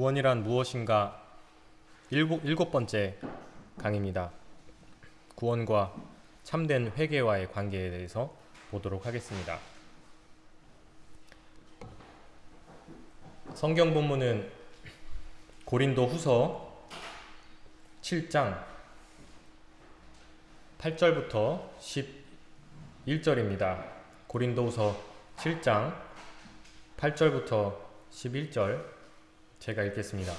구원이란 무엇인가 일곱, 일곱 번째 강의입니다. 구원과 참된 회개와의 관계에 대해서 보도록 하겠습니다. 성경 본문은 고린도 후서 7장 8절부터 11절입니다. 고린도 후서 7장 8절부터 11절 제가 읽겠습니다.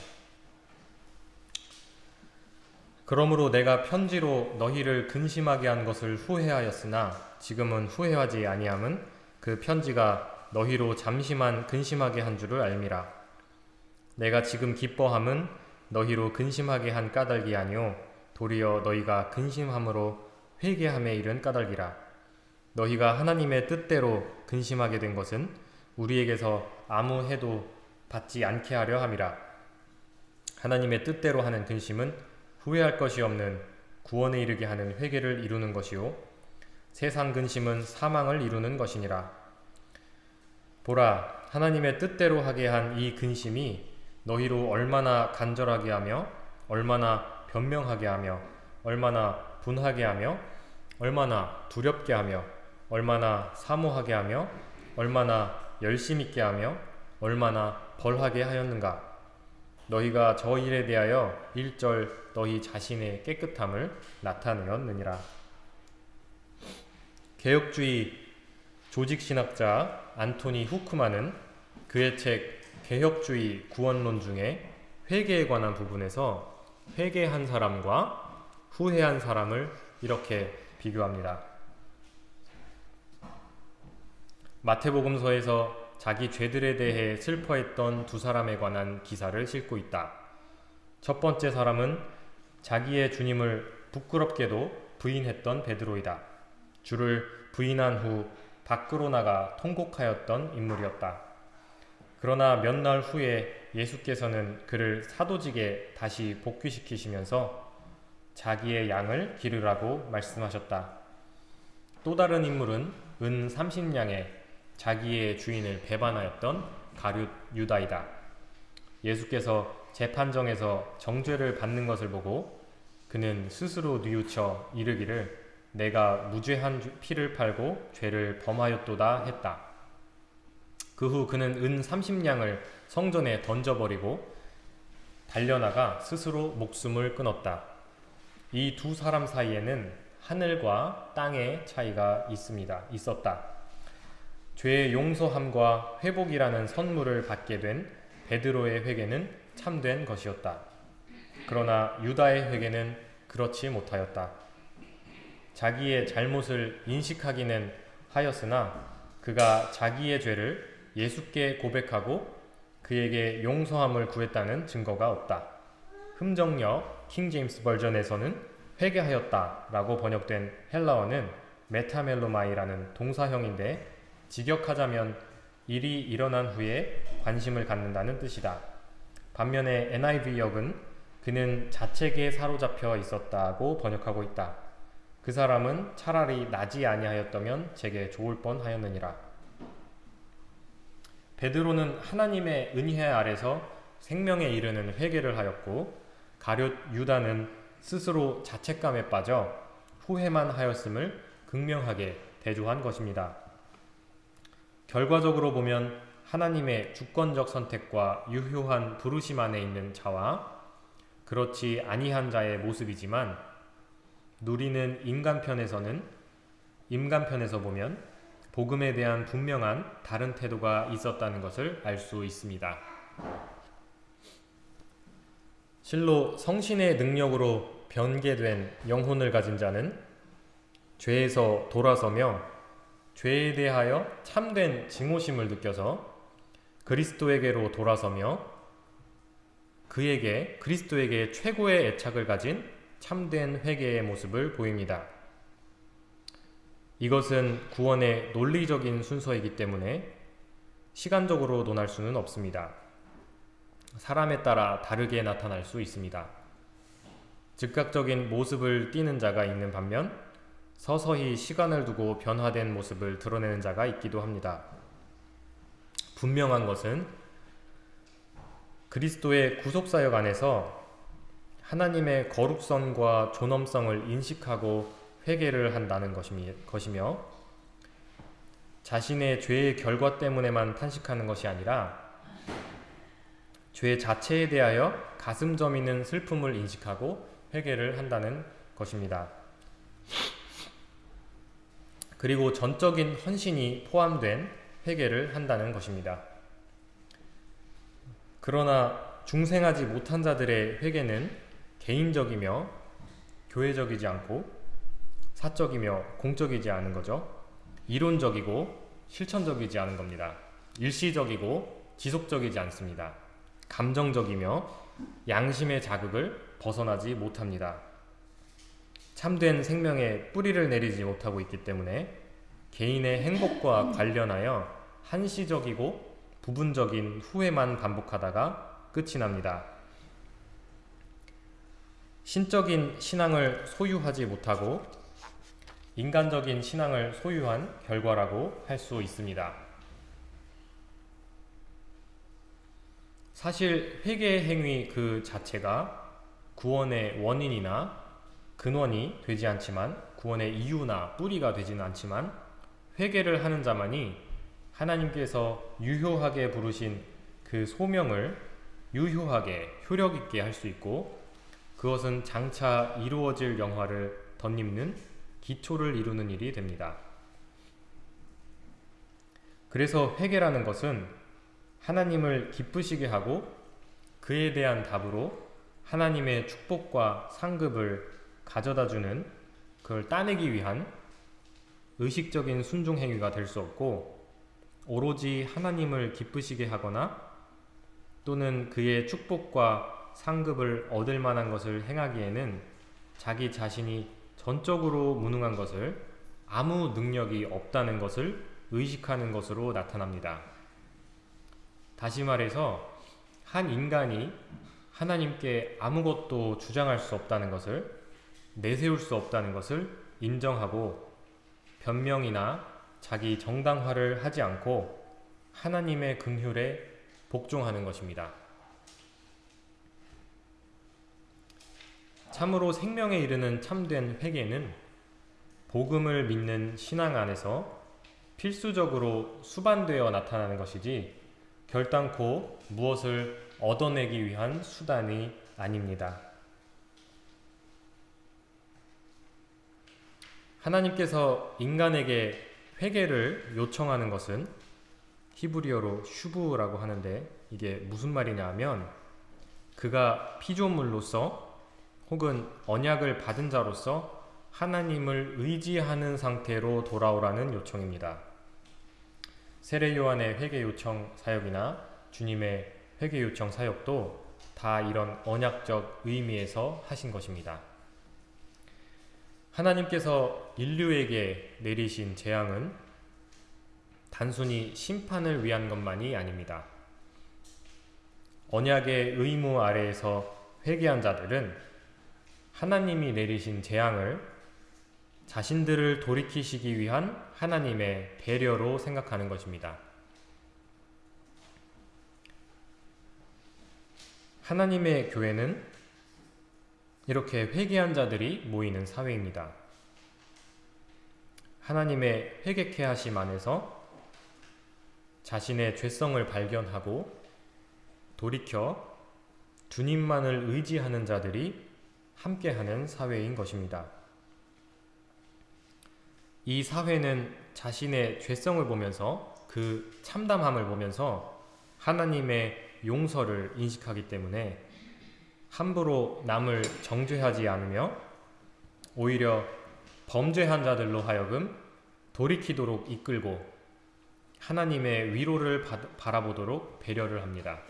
그러므로 내가 편지로 너희를 근심하게 한 것을 후회하였으나 지금은 후회하지 아니함은 그 편지가 너희로 잠시만 근심하게 한 줄을 알미라. 내가 지금 기뻐함은 너희로 근심하게 한 까닭이 아니오 도리어 너희가 근심함으로 회개함에 이른 까닭이라. 너희가 하나님의 뜻대로 근심하게 된 것은 우리에게서 아무 해도 받지 않게 하려 함이라. 하나님의 뜻대로 하는 근심은 후회할 것이 없는 구원에 이르게 하는 회개를 이루는 것이요 세상 근심은 사망을 이루는 것이니라. 보라 하나님의 뜻대로 하게 한 이 근심이 너희로 얼마나 간절하게 하며 얼마나 변명하게 하며 얼마나 분하게 하며 얼마나 두렵게 하며 얼마나 사모하게 하며 얼마나 열심 있게 하며 얼마나 벌하게 하였는가 너희가 저 일에 대하여 일절 너희 자신의 깨끗함을 나타내었느니라 개혁주의 조직신학자 안토니 후크만은 그의 책 개혁주의 구원론 중에 회개에 관한 부분에서 회개한 사람과 후회한 사람을 이렇게 비교합니다. 마태복음서에서 자기 죄들에 대해 슬퍼했던 두 사람에 관한 기사를 싣고 있다. 첫 번째 사람은 자기의 주님을 부끄럽게도 부인했던 베드로이다. 주를 부인한 후 밖으로 나가 통곡하였던 인물이었다. 그러나 몇 날 후에 예수께서는 그를 사도직에 다시 복귀시키시면서 자기의 양을 기르라고 말씀하셨다. 또 다른 인물은 은 30냥에 자기의 주인을 배반하였던 가룟 유다이다. 예수께서 재판정에서 정죄를 받는 것을 보고 그는 스스로 뉘우쳐 이르기를 내가 무죄한 피를 팔고 죄를 범하였도다 했다. 그 후 그는 은 30냥을 성전에 던져버리고 달려나가 스스로 목숨을 끊었다. 이 두 사람 사이에는 하늘과 땅의 차이가 있습니다. 있었다. 죄의 용서함과 회복이라는 선물을 받게 된 베드로의 회개는 참된 것이었다. 그러나 유다의 회개는 그렇지 못하였다. 자기의 잘못을 인식하기는 하였으나 그가 자기의 죄를 예수께 고백하고 그에게 용서함을 구했다는 증거가 없다. 흠정력 킹제임스 버전에서는 회개하였다 라고 번역된 헬라어는 μεταμέλομαι라는 동사형인데 직역하자면 일이 일어난 후에 관심을 갖는다는 뜻이다. 반면에 NIV역은 그는 자책에 사로잡혀 있었다고 번역하고 있다. 그 사람은 차라리 나지 아니하였다면 제게 좋을 뻔하였느니라. 베드로는 하나님의 은혜 아래서 생명에 이르는 회개를 하였고 가룟 유다는 스스로 자책감에 빠져 후회만 하였음을 극명하게 대조한 것입니다. 결과적으로 보면 하나님의 주권적 선택과 유효한 부르심 안에 있는 자와 그렇지 아니한 자의 모습이지만 누리는 인간편에서는 인간편에서 보면 복음에 대한 분명한 다른 태도가 있었다는 것을 알 수 있습니다. 실로 성신의 능력으로 변개된 영혼을 가진 자는 죄에서 돌아서며 죄에 대하여 참된 증오심을 느껴서 그리스도에게로 돌아서며 그에게 그리스도에게 최고의 애착을 가진 참된 회개의 모습을 보입니다. 이것은 구원의 논리적인 순서이기 때문에 시간적으로 논할 수는 없습니다. 사람에 따라 다르게 나타날 수 있습니다. 즉각적인 모습을 띠는 자가 있는 반면 서서히 시간을 두고 변화된 모습을 드러내는 자가 있기도 합니다. 분명한 것은 그리스도의 구속사역 안에서 하나님의 거룩성과 존엄성을 인식하고 회개를 한다는 것이며 자신의 죄의 결과 때문에만 탄식하는 것이 아니라 죄 자체에 대하여 가슴 저미는 슬픔을 인식하고 회개를 한다는 것입니다. 그리고 전적인 헌신이 포함된 회개를 한다는 것입니다. 그러나 중생하지 못한 자들의 회개는 개인적이며 교회적이지 않고 사적이며 공적이지 않은 거죠. 이론적이고 실천적이지 않은 겁니다. 일시적이고 지속적이지 않습니다. 감정적이며 양심의 자극을 벗어나지 못합니다. 참된 생명에 뿌리를 내리지 못하고 있기 때문에 개인의 행복과 관련하여 한시적이고 부분적인 후회만 반복하다가 끝이 납니다. 신적인 신앙을 소유하지 못하고 인간적인 신앙을 소유한 결과라고 할 수 있습니다. 사실 회개의 행위 그 자체가 구원의 원인이나 근원이 되지 않지만 구원의 이유나 뿌리가 되지는 않지만 회개를 하는 자만이 하나님께서 유효하게 부르신 그 소명을 유효하게 효력 있게 할 수 있고 그것은 장차 이루어질 영화를 덧입는 기초를 이루는 일이 됩니다. 그래서 회개라는 것은 하나님을 기쁘시게 하고 그에 대한 답으로 하나님의 축복과 상급을 가져다 주는 그걸 따내기 위한 의식적인 순종 행위가 될 수 없고 오로지 하나님을 기쁘시게 하거나 또는 그의 축복과 상급을 얻을 만한 것을 행하기에는 자기 자신이 전적으로 무능한 것을 아무 능력이 없다는 것을 의식하는 것으로 나타납니다. 다시 말해서 한 인간이 하나님께 아무것도 주장할 수 없다는 것을 내세울 수 없다는 것을 인정하고 변명이나 자기 정당화를 하지 않고 하나님의 긍휼에 복종하는 것입니다. 참으로 생명에 이르는 참된 회개는 복음을 믿는 신앙 안에서 필수적으로 수반되어 나타나는 것이지 결단코 무엇을 얻어내기 위한 수단이 아닙니다. 하나님께서 인간에게 회개를 요청하는 것은 히브리어로 슈브라고 하는데 이게 무슨 말이냐 하면 그가 피조물로서 혹은 언약을 받은 자로서 하나님을 의지하는 상태로 돌아오라는 요청입니다. 세례 요한의 회개 요청 사역이나 주님의 회개 요청 사역도 다 이런 언약적 의미에서 하신 것입니다. 하나님께서 인류에게 내리신 재앙은 단순히 심판을 위한 것만이 아닙니다. 언약의 의무 아래에서 회개한 자들은 하나님이 내리신 재앙을 자신들을 돌이키시기 위한 하나님의 배려로 생각하는 것입니다. 하나님의 교회는 이렇게 회개한 자들이 모이는 사회입니다. 하나님의 회개케 하심 안에서 자신의 죄성을 발견하고 돌이켜 주님만을 의지하는 자들이 함께하는 사회인 것입니다. 이 사회는 자신의 죄성을 보면서 그 참담함을 보면서 하나님의 용서를 인식하기 때문에 함부로 남을 정죄하지 않으며 오히려 범죄한 자들로 하여금 돌이키도록 이끌고 하나님의 위로를 바라보도록 배려를 합니다.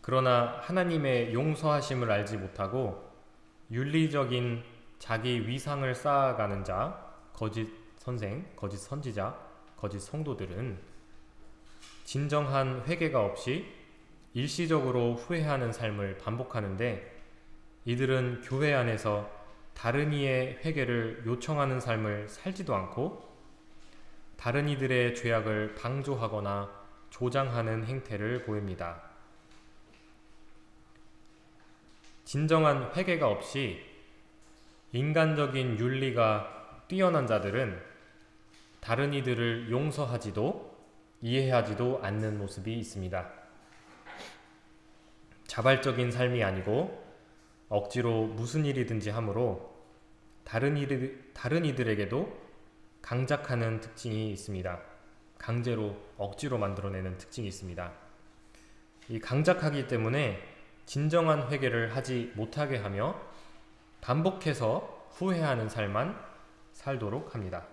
그러나 하나님의 용서하심을 알지 못하고 윤리적인 자기 위상을 쌓아가는 자, 거짓 선생, 거짓 선지자, 거짓 성도들은 진정한 회개가 없이 일시적으로 후회하는 삶을 반복하는데 이들은 교회 안에서 다른 이의 회개를 요청하는 삶을 살지도 않고 다른 이들의 죄악을 방조하거나 조장하는 행태를 보입니다. 진정한 회개가 없이 인간적인 윤리가 뛰어난 자들은 다른 이들을 용서하지도 이해하지도 않는 모습이 있습니다. 자발적인 삶이 아니고 억지로 무슨 일이든지 함으로 다른 이들, 다른 이들에게도 강작하는 특징이 있습니다. 강제로 억지로 만들어내는 특징이 있습니다. 이 강작하기 때문에 진정한 회개를 하지 못하게 하며 반복해서 후회하는 삶만 살도록 합니다.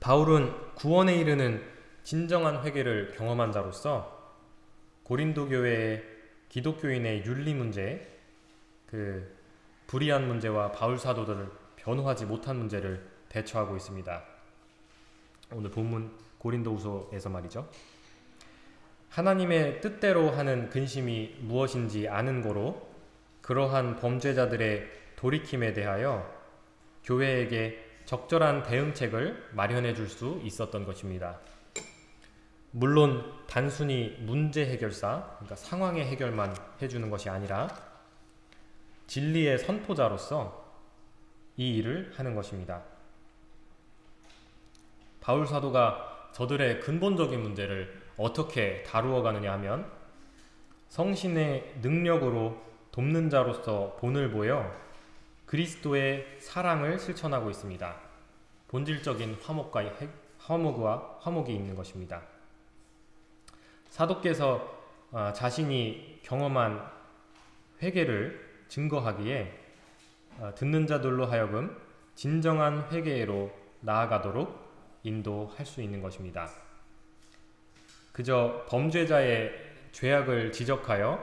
바울은 구원에 이르는 진정한 회개를 경험한 자로서 고린도 교회의 기독교인의 윤리 문제, 그 불의한 문제와 바울 사도들을 변호하지 못한 문제를 대처하고 있습니다. 오늘 본문 고린도후서에서 말이죠. 하나님의 뜻대로 하는 근심이 무엇인지 아는 거로 그러한 범죄자들의 돌이킴에 대하여 교회에게 적절한 대응책을 마련해 줄 수 있었던 것입니다. 물론 단순히 문제 해결사, 그러니까 상황의 해결만 해주는 것이 아니라 진리의 선포자로서 이 일을 하는 것입니다. 바울 사도가 저들의 근본적인 문제를 어떻게 다루어 가느냐 하면 성신의 능력으로 돕는 자로서 본을 보여 그리스도의 사랑을 실천하고 있습니다. 본질적인 화목과 화목과 화목이 있는 것입니다. 사도께서 아, 자신이 경험한 회개를 증거하기에 아, 듣는 자들로 하여금 진정한 회개로 나아가도록 인도할 수 있는 것입니다. 그저 범죄자의 죄악을 지적하여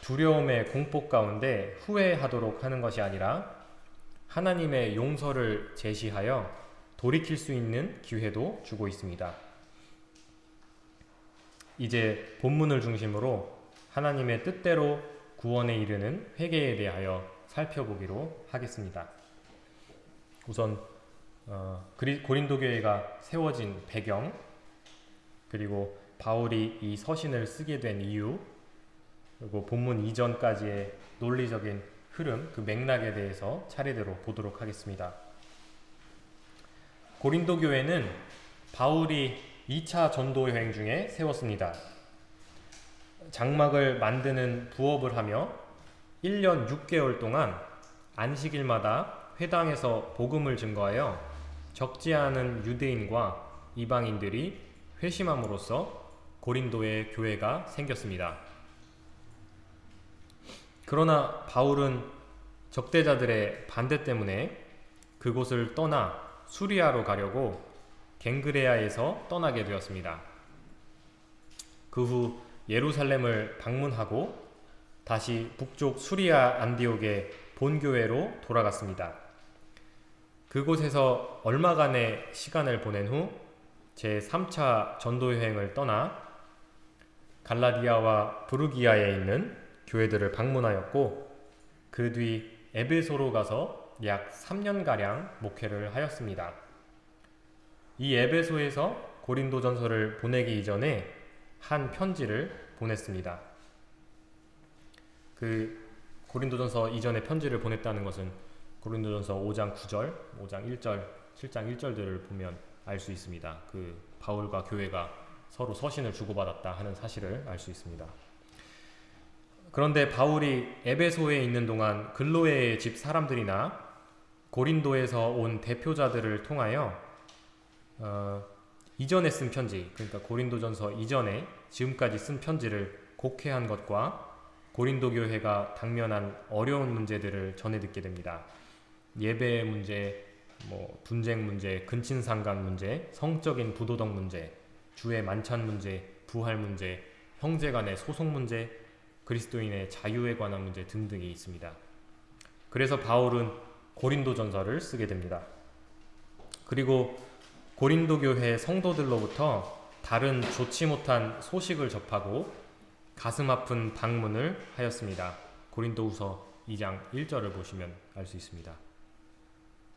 두려움의 공포 가운데 후회하도록 하는 것이 아니라 하나님의 용서를 제시하여 돌이킬 수 있는 기회도 주고 있습니다. 이제 본문을 중심으로 하나님의 뜻대로 구원에 이르는 회개에 대하여 살펴보기로 하겠습니다. 우선 어, 고린도 교회가 세워진 배경 그리고 바울이 이 서신을 쓰게 된 이유 그리고 본문 이전까지의 논리적인 흐름, 그 맥락에 대해서 차례대로 보도록 하겠습니다. 고린도 교회는 바울이 2차 전도 여행 중에 세웠습니다. 장막을 만드는 부업을 하며 1년 6개월 동안 안식일마다 회당에서 복음을 증거하여 적지 않은 유대인과 이방인들이 회심함으로써 고린도의 교회가 생겼습니다. 그러나 바울은 적대자들의 반대 때문에 그곳을 떠나 수리아로 가려고 갱그레아에서 떠나게 되었습니다. 그 후 예루살렘을 방문하고 다시 북쪽 수리아 안디옥의 본교회로 돌아갔습니다. 그곳에서 얼마간의 시간을 보낸 후 제3차 전도여행을 떠나 갈라디아와 부르기아에 있는 교회들을 방문하였고 그 뒤 에베소로 가서 약 3년가량 목회를 하였습니다. 이 에베소에서 고린도전서를 보내기 이전에 한 편지를 보냈습니다. 그 고린도전서 이전에 편지를 보냈다는 것은 고린도전서 5장 9절, 5장 1절, 7장 1절들을 보면 알 수 있습니다. 그 바울과 교회가 서로 서신을 주고받았다 하는 사실을 알 수 있습니다. 그런데 바울이 에베소에 있는 동안 글로에의 집 사람들이나 고린도에서 온 대표자들을 통하여 어, 이전에 쓴 편지, 그러니까 고린도전서 이전에 지금까지 쓴 편지를 곡해한 것과 고린도 교회가 당면한 어려운 문제들을 전해 듣게 됩니다. 예배의 문제, 뭐 분쟁 문제, 근친상간 문제, 성적인 부도덕 문제, 주의 만찬 문제, 부활 문제, 형제 간의 소송 문제, 그리스도인의 자유에 관한 문제 등등이 있습니다. 그래서 바울은 고린도 전서를 쓰게 됩니다. 그리고 고린도 교회 성도들로부터 다른 좋지 못한 소식을 접하고 가슴 아픈 방문을 하였습니다. 고린도후서 2장 1절을 보시면 알 수 있습니다.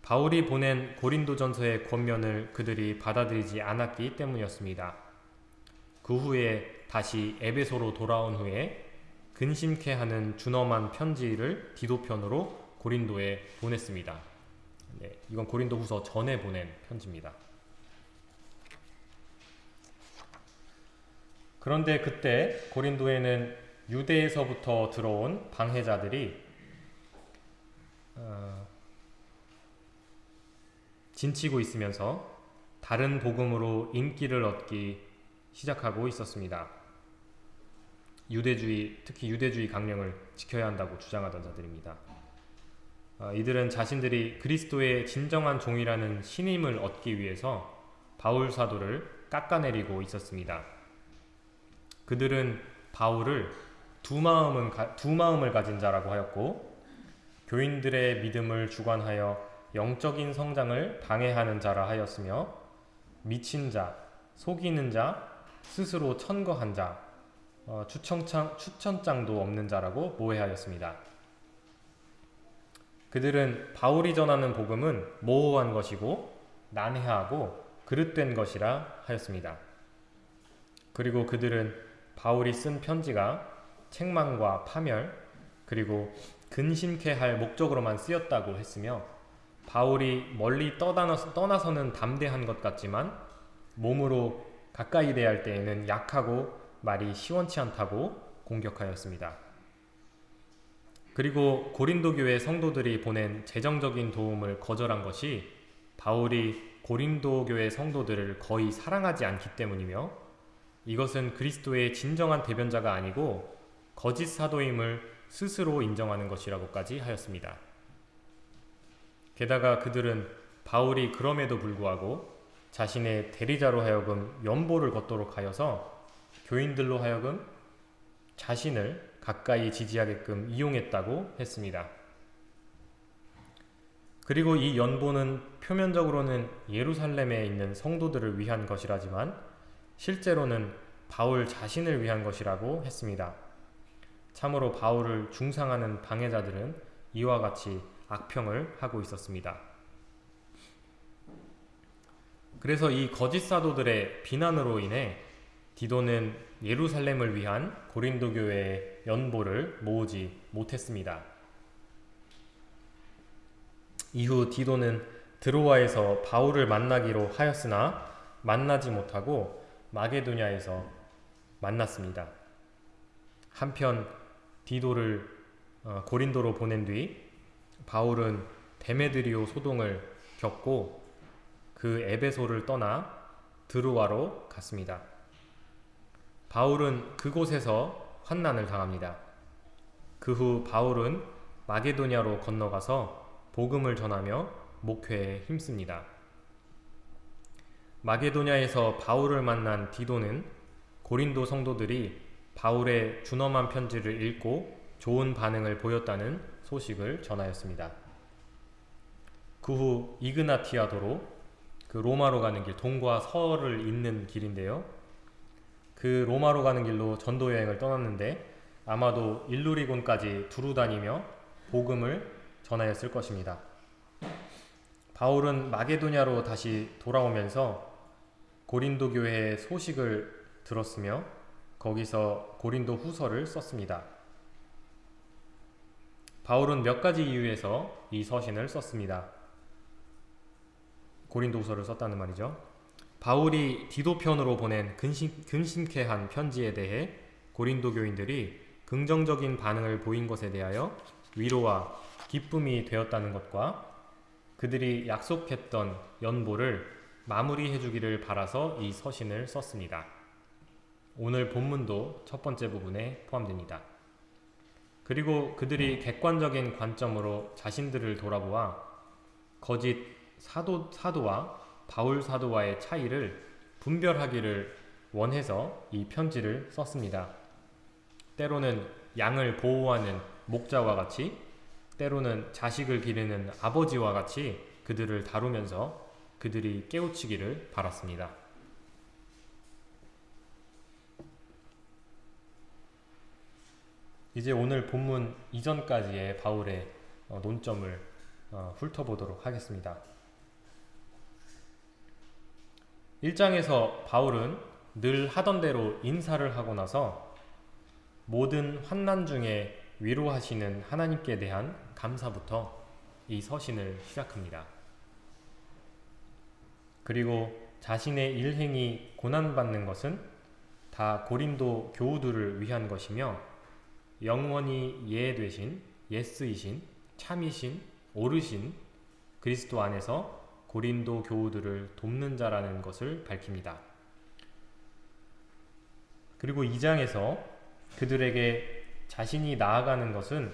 바울이 보낸 고린도전서의 권면을 그들이 받아들이지 않았기 때문이었습니다. 그 후에 다시 에베소로 돌아온 후에 근심케 하는 준엄한 편지를 디도편으로 고린도에 보냈습니다. 네, 이건 고린도 후서 전에 보낸 편지입니다. 그런데 그때 고린도에는 유대에서부터 들어온 방해자들이 어, 진치고 있으면서 다른 복음으로 인기를 얻기 시작하고 있었습니다. 유대주의, 특히 유대주의 강령을 지켜야 한다고 주장하던 자들입니다. 어, 이들은 자신들이 그리스도의 진정한 종이라는 신임을 얻기 위해서 바울 사도를 깎아내리고 있었습니다. 그들은 바울을 두 마음은 두 마음을 가진 자라고 하였고 교인들의 믿음을 주관하여 영적인 성장을 방해하는 자라 하였으며 미친 자, 속이는 자, 스스로 천거한 자, 어, 추천장, 추천장도 없는 자라고 모해하였습니다. 그들은 바울이 전하는 복음은 모호한 것이고 난해하고 그릇된 것이라 하였습니다. 그리고 그들은 바울이 쓴 편지가 책망과 파멸 그리고 근심케 할 목적으로만 쓰였다고 했으며 바울이 멀리 떠나서는 담대한 것 같지만 몸으로 가까이 대할 때에는 약하고 말이 시원치 않다고 공격하였습니다. 그리고 고린도 교회 성도들이 보낸 재정적인 도움을 거절한 것이 바울이 고린도 교회 성도들을 거의 사랑하지 않기 때문이며 이것은 그리스도의 진정한 대변자가 아니고 거짓 사도임을 스스로 인정하는 것이라고까지 하였습니다. 게다가 그들은 바울이 그럼에도 불구하고 자신의 대리자로 하여금 연보를 걷도록 하여서 교인들로 하여금 자신을 가까이 지지하게끔 이용했다고 했습니다. 그리고 이 연보는 표면적으로는 예루살렘에 있는 성도들을 위한 것이라지만 실제로는 바울 자신을 위한 것이라고 했습니다. 참으로 바울을 중상하는 방해자들은 이와 같이 악평을 하고 있었습니다. 그래서 이 거짓 사도들의 비난으로 인해 디도는 예루살렘을 위한 고린도 교회의 연보를 모으지 못했습니다. 이후 디도는 드로아에서 바울을 만나기로 하였으나 만나지 못하고 마게도냐에서 만났습니다. 한편 디도를 어, 고린도로 보낸 뒤 바울은 데메드리오 소동을 겪고 그 에베소를 떠나 드루아로 갔습니다. 바울은 그곳에서 환난을 당합니다. 그 후 바울은 마게도냐로 건너가서 복음을 전하며 목회에 힘씁니다. 마게도냐에서 바울을 만난 디도는 고린도 성도들이 바울의 준엄한 편지를 읽고 좋은 반응을 보였다는 소식을 전하였습니다. 그 후 이그나티아도로 그 로마로 가는 길 동과 서를 잇는 길인데요. 그 로마로 가는 길로 전도 여행을 떠났는데 아마도 일루리곤까지 두루 다니며 복음을 전하였을 것입니다. 바울은 마게도냐로 다시 돌아오면서 고린도 교회의 소식을 들었으며 거기서 고린도 후서를 썼습니다. 바울은 몇 가지 이유에서 이 서신을 썼습니다. 고린도 후서를 썼다는 말이죠. 바울이 디도편으로 보낸 근심, 근심케 한 편지에 대해 고린도 교인들이 긍정적인 반응을 보인 것에 대하여 위로와 기쁨이 되었다는 것과 그들이 약속했던 연보를 마무리해 주기를 바라서 이 서신을 썼습니다. 오늘 본문도 첫 번째 부분에 포함됩니다. 그리고 그들이 객관적인 관점으로 자신들을 돌아보아 거짓 사도, 사도와 바울 사도와의 차이를 분별하기를 원해서 이 편지를 썼습니다. 때로는 양을 보호하는 목자와 같이 때로는 자식을 기르는 아버지와 같이 그들을 다루면서 그들이 깨우치기를 바랐습니다. 이제 오늘 본문 이전까지의 바울의 어, 논점을 어, 훑어보도록 하겠습니다. 1장에서 바울은 늘 하던 대로 인사를 하고 나서 모든 환난 중에 위로하시는 하나님께 대한 감사부터 이 서신을 시작합니다. 그리고 자신의 일행이 고난받는 것은 다 고린도 교우들을 위한 것이며 영원히 예 되신 예스이신 참이신 오르신 그리스도 안에서 고린도 교우들을 돕는 자라는 것을 밝힙니다. 그리고 2장에서 그들에게 자신이 나아가는 것은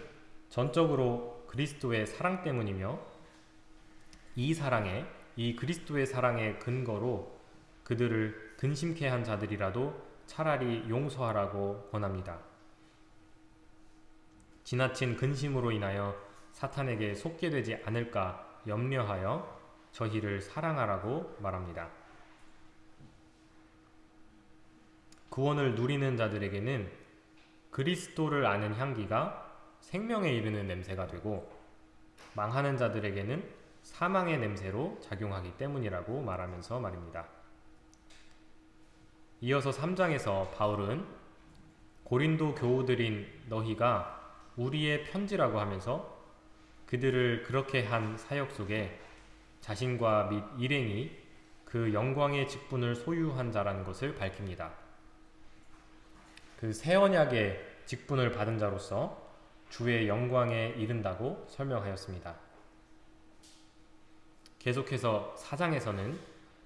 전적으로 그리스도의 사랑 때문이며 이 사랑에 이 그리스도의 사랑의 근거로 그들을 근심케 한 자들이라도 차라리 용서하라고 권합니다. 지나친 근심으로 인하여 사탄에게 속게 되지 않을까 염려하여 저희를 사랑하라고 말합니다. 구원을 누리는 자들에게는 그리스도를 아는 향기가 생명에 이르는 냄새가 되고 망하는 자들에게는 사망의 냄새로 작용하기 때문이라고 말하면서 말입니다. 이어서 3장에서 바울은 고린도 교우들인 너희가 우리의 편지라고 하면서 그들을 그렇게 한 사역 속에 자신과 및 일행이 그 영광의 직분을 소유한 자라는 것을 밝힙니다. 그 새 언약의 직분을 받은 자로서 주의 영광에 이른다고 설명하였습니다. 계속해서 사장에서는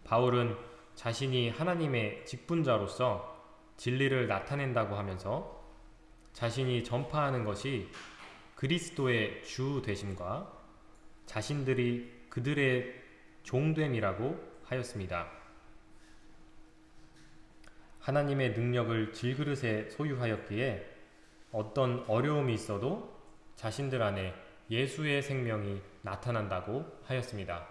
바울은 자신이 하나님의 직분자로서 진리를 나타낸다고 하면서 자신이 전파하는 것이 그리스도의 주 되심과 자신들이 그들의 종됨이라고 하였습니다. 하나님의 능력을 질그릇에 소유하였기에 어떤 어려움이 있어도 자신들 안에 예수의 생명이 나타난다고 하였습니다.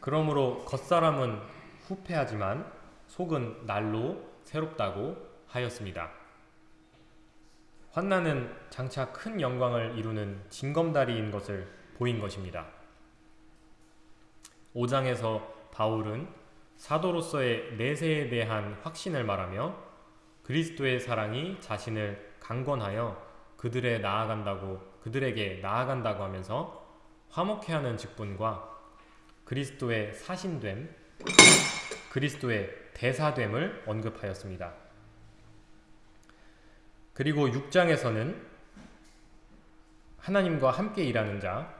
그러므로 겉사람은 후패하지만 속은 날로 새롭다고 하였습니다. 환난은 장차 큰 영광을 이루는 징검다리인 것을 보인 것입니다. 5장에서 바울은 사도로서의 내세에 대한 확신을 말하며 그리스도의 사랑이 자신을 강건하여 그들에 나아간다고 그들에게 나아간다고 하면서 화목해하는 직분과 그리스도의 사신됨, 그리스도의 대사됨을 언급하였습니다. 그리고 6장에서는 하나님과 함께 일하는 자,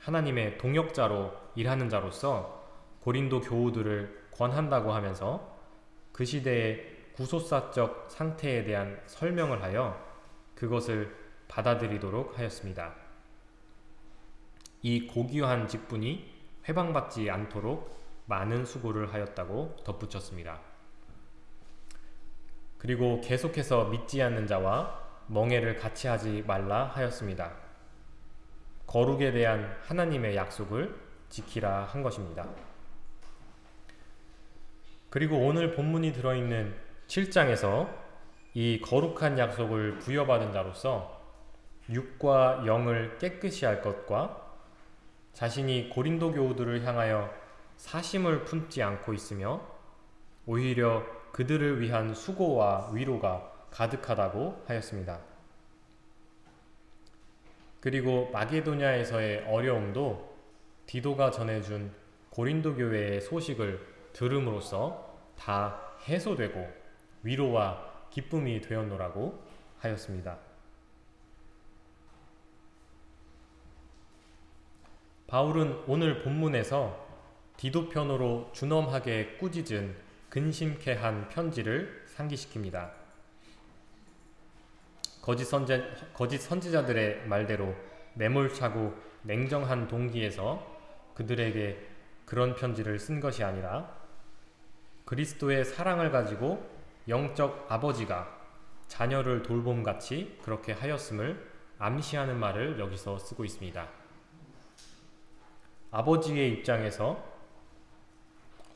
하나님의 동역자로 일하는 자로서 고린도 교우들을 권한다고 하면서 그 시대의 구소사적 상태에 대한 설명을 하여 그것을 받아들이도록 하였습니다. 이 고귀한 직분이 회방받지 않도록 많은 수고를 하였다고 덧붙였습니다. 그리고 계속해서 믿지 않는 자와 멍해를 같이 하지 말라 하였습니다. 거룩에 대한 하나님의 약속을 지키라 한 것입니다. 그리고 오늘 본문이 들어있는 7장에서 이 거룩한 약속을 부여받은 자로서 육과 영을 깨끗이 할 것과 자신이 고린도 교우들을 향하여 사심을 품지 않고 있으며 오히려 그들을 위한 수고와 위로가 가득하다고 하였습니다. 그리고 마게도냐에서의 어려움도 디도가 전해준 고린도 교회의 소식을 들음으로써 다 해소되고 위로와 기쁨이 되었노라고 하였습니다. 바울은 오늘 본문에서 디도편으로 준엄하게 꾸짖은 근심케 한 편지를 상기시킵니다. 거짓, 선제, 거짓 선지자들의 말대로 매몰차고 냉정한 동기에서 그들에게 그런 편지를 쓴 것이 아니라 그리스도의 사랑을 가지고 영적 아버지가 자녀를 돌봄같이 그렇게 하였음을 암시하는 말을 여기서 쓰고 있습니다. 아버지의 입장에서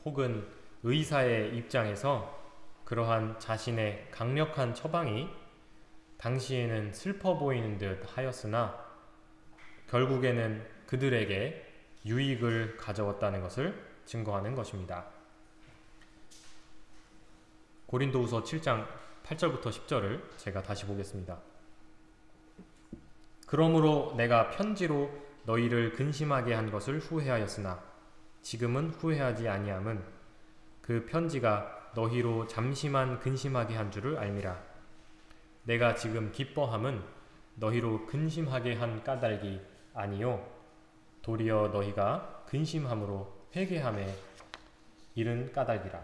혹은 의사의 입장에서 그러한 자신의 강력한 처방이 당시에는 슬퍼 보이는 듯 하였으나 결국에는 그들에게 유익을 가져왔다는 것을 증거하는 것입니다. 고린도후서 7장 8절부터 10절을 제가 다시 보겠습니다. 그러므로 내가 편지로 너희를 근심하게 한 것을 후회하였으나 지금은 후회하지 아니함은 그 편지가 너희로 잠시만 근심하게 한 줄을 알미라. 내가 지금 기뻐함은 너희로 근심하게 한 까닭이 아니요 도리어 너희가 근심함으로 회개함에 이른 까닭이라.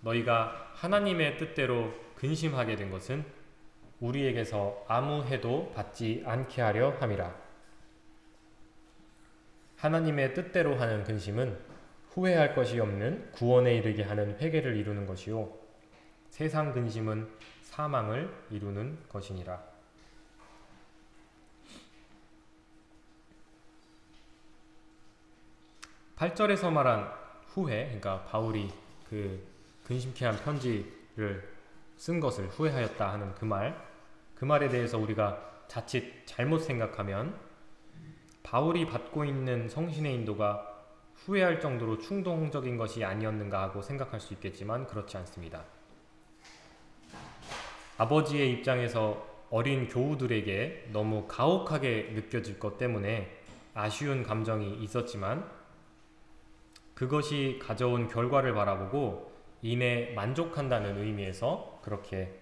너희가 하나님의 뜻대로 근심하게 된 것은 우리에게서 아무 해도 받지 않게 하려 함이라. 하나님의 뜻대로 하는 근심은 후회할 것이 없는 구원에 이르게 하는 회개를 이루는 것이요 세상 근심은 사망을 이루는 것이니라. 8절에서 말한 후회, 그러니까 바울이 그 근심케 한 편지를 쓴 것을 후회하였다 하는 그 말, 그 말에 대해서 우리가 자칫 잘못 생각하면 바울이 받고 있는 성신의 인도가 후회할 정도로 충동적인 것이 아니었는가 하고 생각할 수 있겠지만 그렇지 않습니다. 아버지의 입장에서 어린 교우들에게 너무 가혹하게 느껴질 것 때문에 아쉬운 감정이 있었지만 그것이 가져온 결과를 바라보고 이내 만족한다는 의미에서 그렇게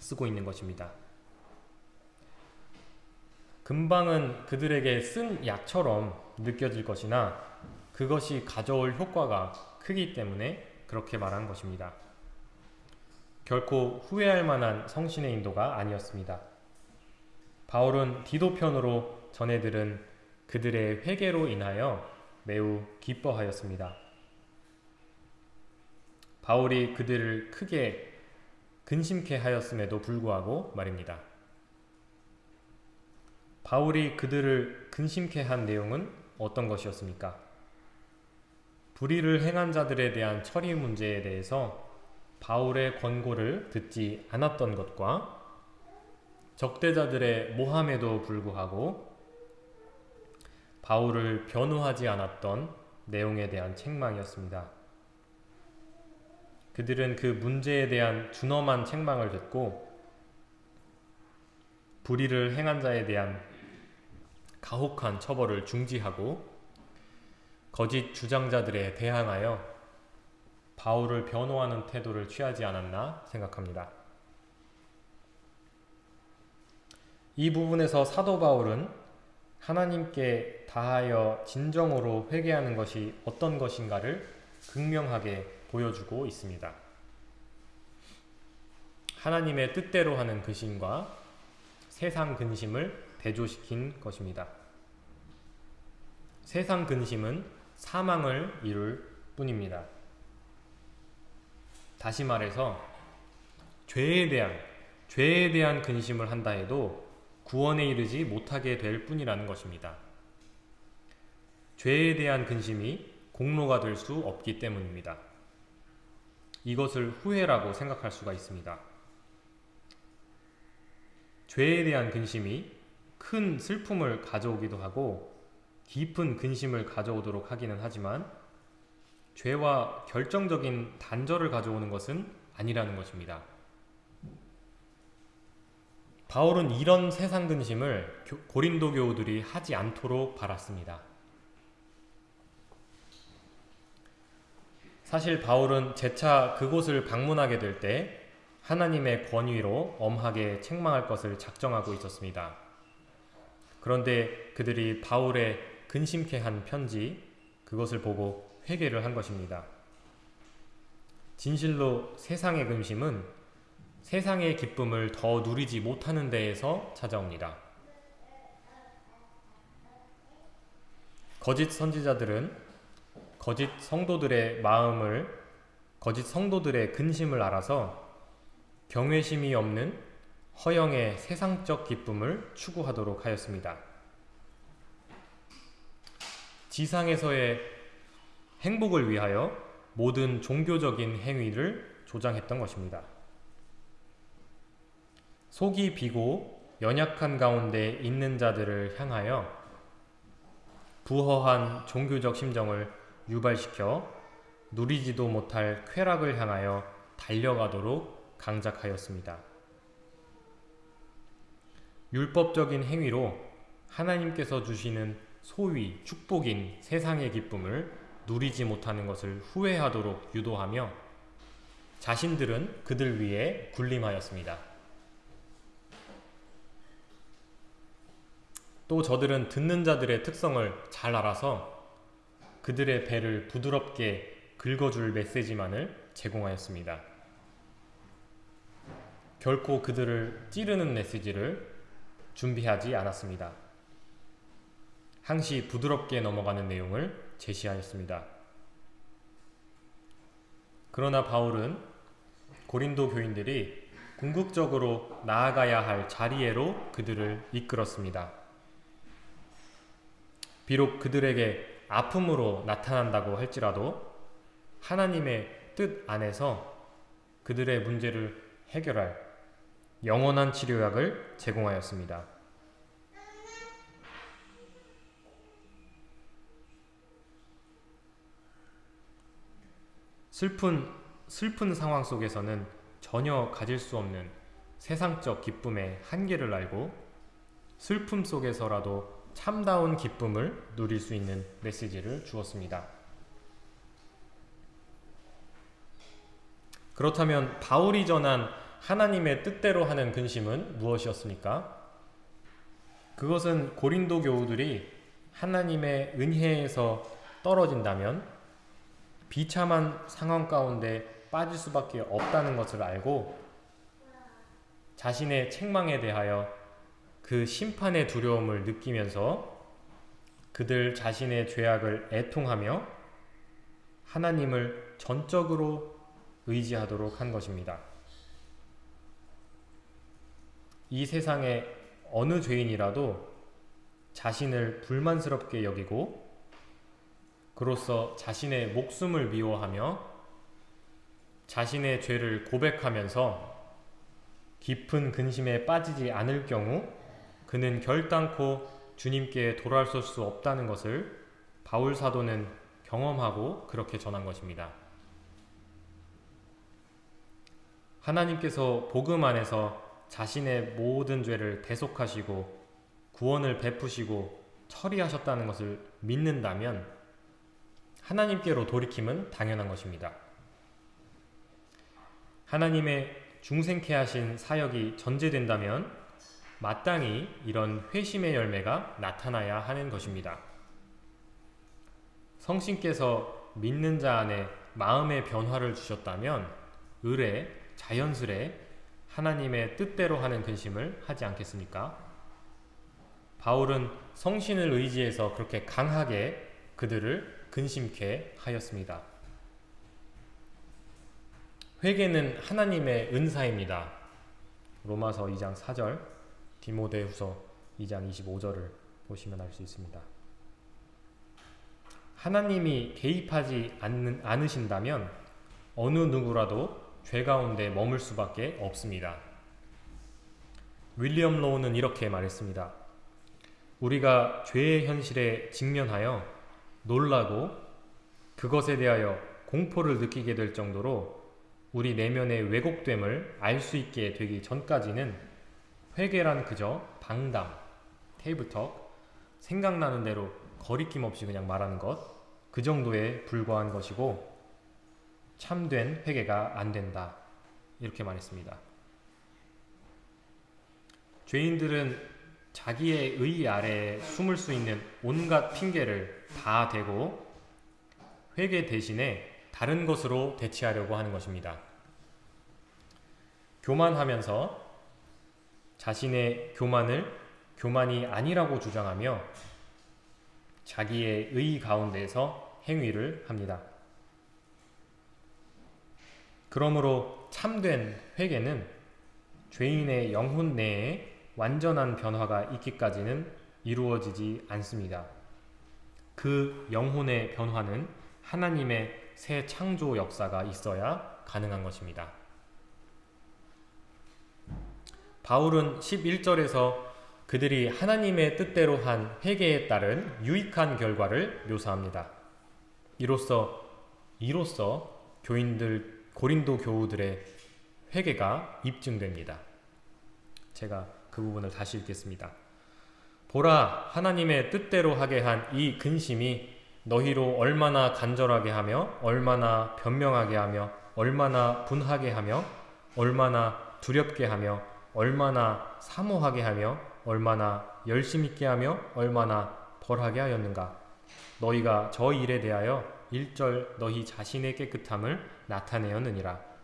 쓰고 있는 것입니다. 금방은 그들에게 쓴 약처럼 느껴질 것이나 그것이 가져올 효과가 크기 때문에 그렇게 말한 것입니다. 결코 후회할 만한 성신의 인도가 아니었습니다. 바울은 디도편으로 전해들은 그들의 회개로 인하여 매우 기뻐하였습니다. 바울이 그들을 크게 근심케 하였음에도 불구하고 말입니다. 바울이 그들을 근심케 한 내용은 어떤 것이었습니까? 불의를 행한 자들에 대한 처리 문제에 대해서 바울의 권고를 듣지 않았던 것과 적대자들의 모함에도 불구하고 바울을 변호하지 않았던 내용에 대한 책망이었습니다. 그들은 그 문제에 대한 준엄한 책망을 듣고 불의를 행한 자에 대한 가혹한 처벌을 중지하고 거짓 주장자들에 대항하여 바울을 변호하는 태도를 취하지 않았나 생각합니다. 이 부분에서 사도 바울은 하나님께 다하여 진정으로 회개하는 것이 어떤 것인가를 극명하게 보여주고 있습니다. 하나님의 뜻대로 하는 근심과 세상 근심을 대조시킨 것입니다. 세상 근심은 사망을 이룰 뿐입니다. 다시 말해서 죄에 대한 죄에 대한 근심을 한다 해도 구원에 이르지 못하게 될 뿐이라는 것입니다. 죄에 대한 근심이 공로가 될 수 없기 때문입니다. 이것을 후회라고 생각할 수가 있습니다. 죄에 대한 근심이 큰 슬픔을 가져오기도 하고 깊은 근심을 가져오도록 하기는 하지만 죄와 결정적인 단절을 가져오는 것은 아니라는 것입니다. 바울은 이런 세상 근심을 고린도 교우들이 하지 않도록 바랐습니다. 사실 바울은 재차 그곳을 방문하게 될 때 하나님의 권위로 엄하게 책망할 것을 작정하고 있었습니다. 그런데 그들이 바울의 근심케 한 편지 그것을 보고 회개를 한 것입니다. 진실로 세상의 근심은 세상의 기쁨을 더 누리지 못하는 데에서 찾아옵니다. 거짓 선지자들은 거짓 성도들의 마음을 거짓 성도들의 근심을 알아서 경외심이 없는 허영의 세상적 기쁨을 추구하도록 하였습니다. 지상에서의 행복을 위하여 모든 종교적인 행위를 조장했던 것입니다. 속이 비고 연약한 가운데 있는 자들을 향하여 부허한 종교적 심정을 유발시켜 누리지도 못할 쾌락을 향하여 달려가도록 강작하였습니다. 율법적인 행위로 하나님께서 주시는 소위 축복인 세상의 기쁨을 누리지 못하는 것을 후회하도록 유도하며 자신들은 그들 위에 군림하였습니다. 또 저들은 듣는 자들의 특성을 잘 알아서 그들의 배를 부드럽게 긁어줄 메시지만을 제공하였습니다. 결코 그들을 찌르는 메시지를 준비하지 않았습니다. 항시 부드럽게 넘어가는 내용을 제시하였습니다. 그러나 바울은 고린도 교인들이 궁극적으로 나아가야 할 자리에로 그들을 이끌었습니다. 비록 그들에게 아픔으로 나타난다고 할지라도 하나님의 뜻 안에서 그들의 문제를 해결할 영원한 치료약을 제공하였습니다. 슬픈 슬픈 상황 속에서는 전혀 가질 수 없는 세상적 기쁨의 한계를 알고 슬픔 속에서라도 참다운 기쁨을 누릴 수 있는 메시지를 주었습니다. 그렇다면 바울이 전한 하나님의 뜻대로 하는 근심은 무엇이었습니까? 그것은 고린도 교우들이 하나님의 은혜에서 떨어진다면 비참한 상황 가운데 빠질 수밖에 없다는 것을 알고 자신의 책망에 대하여 그 심판의 두려움을 느끼면서 그들 자신의 죄악을 애통하며 하나님을 전적으로 의지하도록 한 것입니다. 이 세상의 어느 죄인이라도 자신을 불만스럽게 여기고 그로써 자신의 목숨을 미워하며 자신의 죄를 고백하면서 깊은 근심에 빠지지 않을 경우 그는 결단코 주님께 돌아설 수 없다는 것을 바울 사도는 경험하고 그렇게 전한 것입니다. 하나님께서 복음 안에서 자신의 모든 죄를 대속하시고 구원을 베푸시고 처리하셨다는 것을 믿는다면 하나님께로 돌이킴은 당연한 것입니다. 하나님의 중생케 하신 사역이 전제된다면 마땅히 이런 회심의 열매가 나타나야 하는 것입니다. 성신께서 믿는 자 안에 마음의 변화를 주셨다면 의뢰, 자연스레 하나님의 뜻대로 하는 근심을 하지 않겠습니까? 바울은 성신을 의지해서 그렇게 강하게 그들을 근심케 하였습니다. 회개는 하나님의 은사입니다. 로마서 2장 4절, 디모데후서 2장 25절을 보시면 알 수 있습니다. 하나님이 개입하지 않는, 않으신다면 어느 누구라도 죄 가운데 머물 수밖에 없습니다. 윌리엄 로우는 이렇게 말했습니다. 우리가 죄의 현실에 직면하여 놀라고 그것에 대하여 공포를 느끼게 될 정도로 우리 내면의 왜곡됨을 알 수 있게 되기 전까지는 회개란 그저 방담, 테이블턱, 생각나는 대로 거리낌 없이 그냥 말하는 것, 그 정도에 불과한 것이고 참된 회개가 안 된다. 이렇게 말했습니다. 죄인들은 자기의 의 아래에 숨을 수 있는 온갖 핑계를 다 대고 회개 대신에 다른 것으로 대체하려고 하는 것입니다. 교만하면서 자신의 교만을 교만이 아니라고 주장하며 자기의 의 가운데서 행위를 합니다. 그러므로 참된 회개는 죄인의 영혼 내에 완전한 변화가 있기까지는 이루어지지 않습니다. 그 영혼의 변화는 하나님의 새 창조 역사가 있어야 가능한 것입니다. 바울은 11절에서 그들이 하나님의 뜻대로 한 회개에 따른 유익한 결과를 묘사합니다. 이로써 이로써 교인들 고린도 교우들의 회개가 입증됩니다. 제가 그 부분을 다시 읽겠습니다. 보라 하나님의 뜻대로 하게 한 이 근심이 너희로 얼마나 간절하게 하며 얼마나 변명하게 하며 얼마나 분하게 하며 얼마나 두렵게 하며 얼마나 사모하게 하며 얼마나 열심 있게 하며 얼마나 벌하게 하였는가 너희가 저 일에 대하여 일절 너희 자신의 깨끗함을 나타내었느니라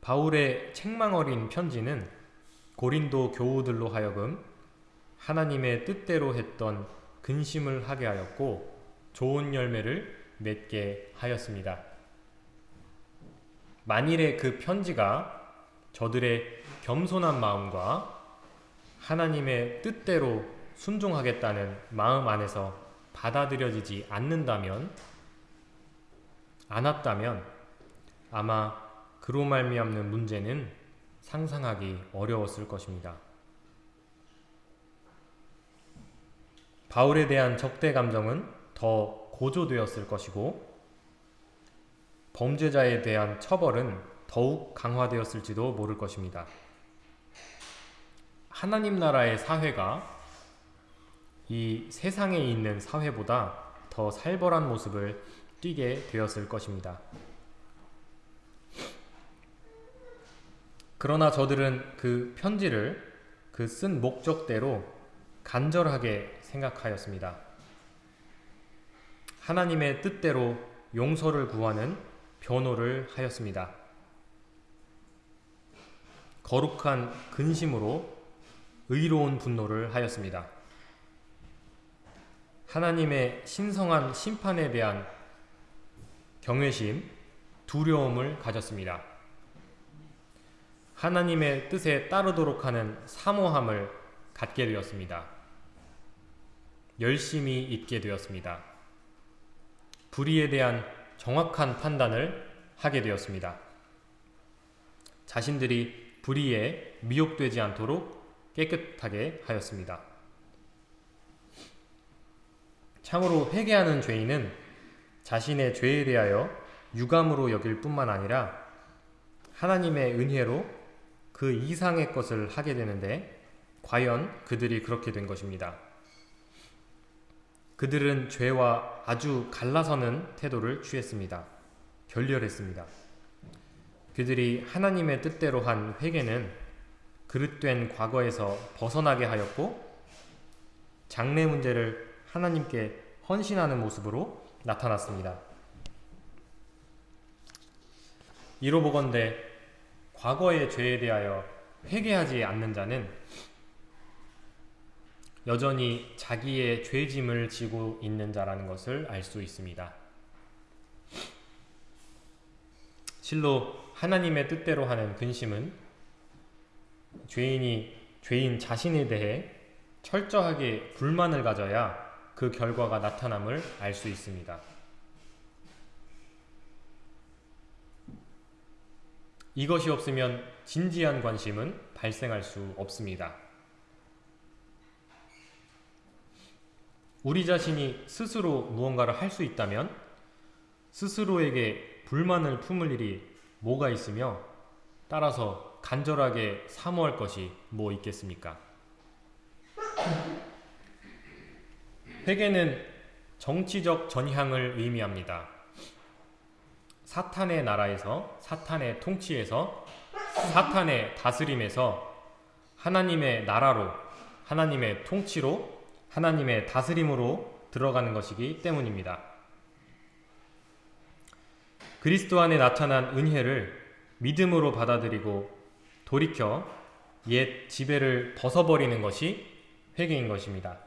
바울의 책망 어린 편지는 고린도 교우들로 하여금 하나님의 뜻대로 했던 근심을 하게 하였고 좋은 열매를 맺게 하였습니다. 만일에 그 편지가 저들의 겸손한 마음과 하나님의 뜻대로 순종하겠다는 마음 안에서 받아들여지지 않는다면 않았다면 아마 그로 말미암는 문제는 상상하기 어려웠을 것입니다. 바울에 대한 적대 감정은 더 고조되었을 것이고 범죄자에 대한 처벌은 더욱 강화되었을지도 모를 것입니다. 하나님 나라의 사회가 이 세상에 있는 사회보다 더 살벌한 모습을 띠게 되었을 것입니다. 그러나 저들은 그 편지를 그 쓴 목적대로 간절하게 생각하였습니다. 하나님의 뜻대로 용서를 구하는 변호를 하였습니다. 거룩한 근심으로 의로운 분노를 하였습니다. 하나님의 신성한 심판에 대한 경외심, 두려움을 가졌습니다. 하나님의 뜻에 따르도록 하는 사모함을 갖게 되었습니다. 열심히 있게 되었습니다. 불의에 대한 정확한 판단을 하게 되었습니다. 자신들이 불의에 미혹되지 않도록 깨끗하게 하였습니다. 참으로 회개하는 죄인은 자신의 죄에 대하여 유감으로 여길 뿐만 아니라 하나님의 은혜로 그 이상의 것을 하게 되는데 과연 그들이 그렇게 된 것입니다. 그들은 죄와 아주 갈라서는 태도를 취했습니다. 결렬했습니다. 그들이 하나님의 뜻대로 한 회개는 그릇된 과거에서 벗어나게 하였고 장래 문제를 하나님께 헌신하는 모습으로 나타났습니다. 이로 보건대 과거의 죄에 대하여 회개하지 않는 자는 여전히 자기의 죄짐을 지고 있는 자라는 것을 알 수 있습니다. 실로 하나님의 뜻대로 하는 근심은 죄인이 죄인 자신에 대해 철저하게 불만을 가져야 그 결과가 나타남을 알 수 있습니다. 이것이 없으면 진지한 관심은 발생할 수 없습니다. 우리 자신이 스스로 무언가를 할 수 있다면 스스로에게 불만을 품을 일이 뭐가 있으며 따라서 간절하게 사모할 것이 뭐 있겠습니까? 회개는 정치적 전향을 의미합니다. 사탄의 나라에서 사탄의 통치에서 사탄의 다스림에서 하나님의 나라로 하나님의 통치로 하나님의 다스림으로 들어가는 것이기 때문입니다. 그리스도 안에 나타난 은혜를 믿음으로 받아들이고 돌이켜 옛 지배를 벗어버리는 것이 회개인 것입니다.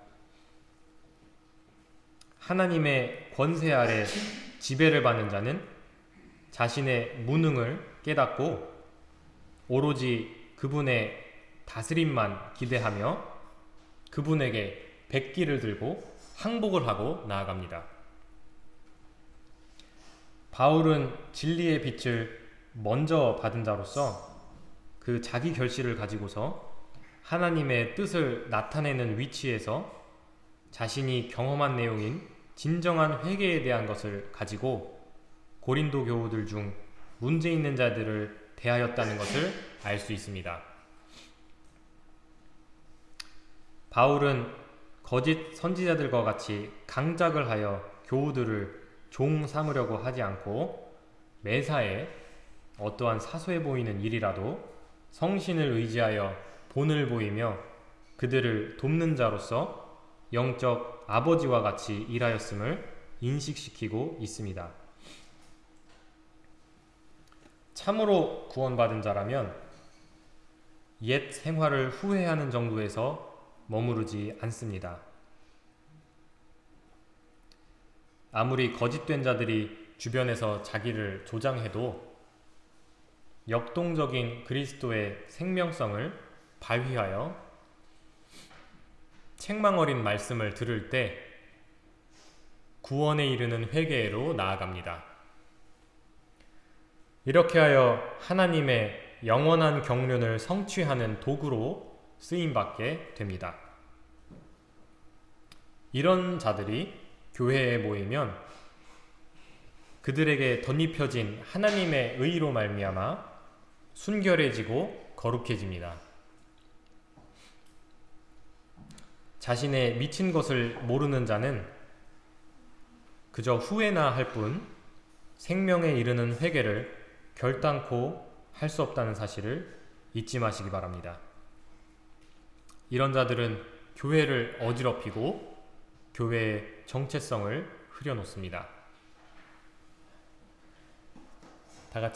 하나님의 권세 아래 지배를 받는 자는 자신의 무능을 깨닫고 오로지 그분의 다스림만 기대하며 그분에게 백기를 들고 항복을 하고 나아갑니다. 바울은 진리의 빛을 먼저 받은 자로서 그 자기 결실을 가지고서 하나님의 뜻을 나타내는 위치에서 자신이 경험한 내용인 진정한 회개에 대한 것을 가지고 고린도 교우들 중 문제 있는 자들을 대하였다는 것을 알 수 있습니다. 바울은 거짓 선지자들과 같이 강작을 하여 교우들을 종 삼으려고 하지 않고 매사에 어떠한 사소해 보이는 일이라도 성신을 의지하여 본을 보이며 그들을 돕는 자로서 영적 아버지와 같이 일하였음을 인식시키고 있습니다. 참으로 구원받은 자라면 옛 생활을 후회하는 정도에서 머무르지 않습니다. 아무리 거짓된 자들이 주변에서 자기를 조장해도 역동적인 그리스도의 생명성을 발휘하여 책망 어린 말씀을 들을 때 구원에 이르는 회개로 나아갑니다. 이렇게 하여 하나님의 영원한 경륜을 성취하는 도구로 쓰임받게 됩니다. 이런 자들이 교회에 모이면 그들에게 덧입혀진 하나님의 의로 말미암아 순결해지고 거룩해집니다. 자신의 미친 것을 모르는 자는 그저 후회나 할 뿐 생명에 이르는 회개를 결단코 할 수 없다는 사실을 잊지 마시기 바랍니다. 이런 자들은 교회를 어지럽히고 교회의 정체성을 흐려놓습니다. 다 같이